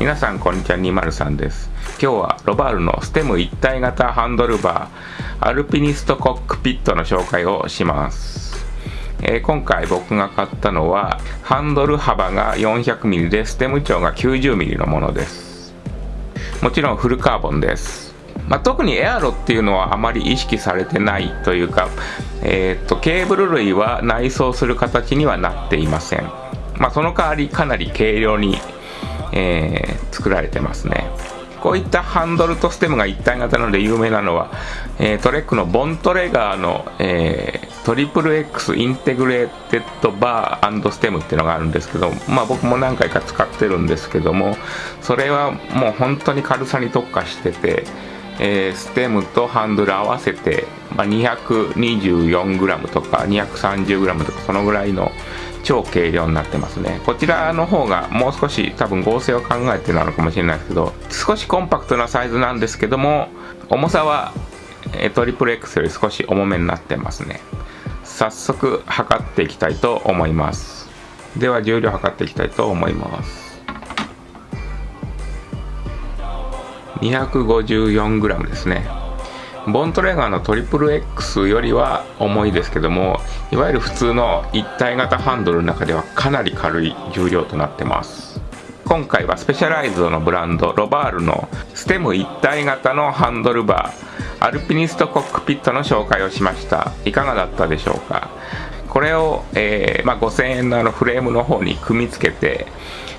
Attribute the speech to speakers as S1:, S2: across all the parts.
S1: 皆さんこんにちは203です。今日はロバールのステム一体型ハンドルバーアルピニストコックピットの紹介をします。えー、今回僕が買ったのはハンドル幅が 400mm でステム長が 90mm のものです。もちろんフルカーボンです。まあ、特にエアロっていうのはあまり意識されてないというか、えー、っとケーブル類は内装する形にはなっていません、まあ、その代わりかなり軽量に、えー、作られてますね。こういったハンドルとステムが一体型なので有名なのは、えー、トレックのボントレガーの、えー、トリプル X インテグレーテッドバーステムっていうのがあるんですけど、まあ僕も何回か使ってるんですけども、それはもう本当に軽さに特化してて、えー、ステムとハンドル合わせて、まあ、224g とか 230g とかそのぐらいの超軽量になってますね。こちらの方がもう少し多分合成を考えてなのかもしれないですけど少しコンパクトなサイズなんですけども重さはトリプル X より少し重めになってますね。早速測っていきたいと思います。では重量測っていきたいと思います。254g ですね。ボントレガーのトリプル X よりは重いですけどもいわゆる普通の一体型ハンドルの中ではかなり軽い重量となってます。今回はスペシャライズドのブランドロバールのステム一体型のハンドルバーアルピニストコックピットの紹介をしました。いかがだったでしょうか？これを、えー、まあ、5000円のあのフレームの方に組み付けて、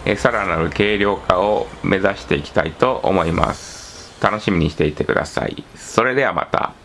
S1: えー、さらなる軽量化を目指していきたいと思います。楽しみにしていてください。それではまた。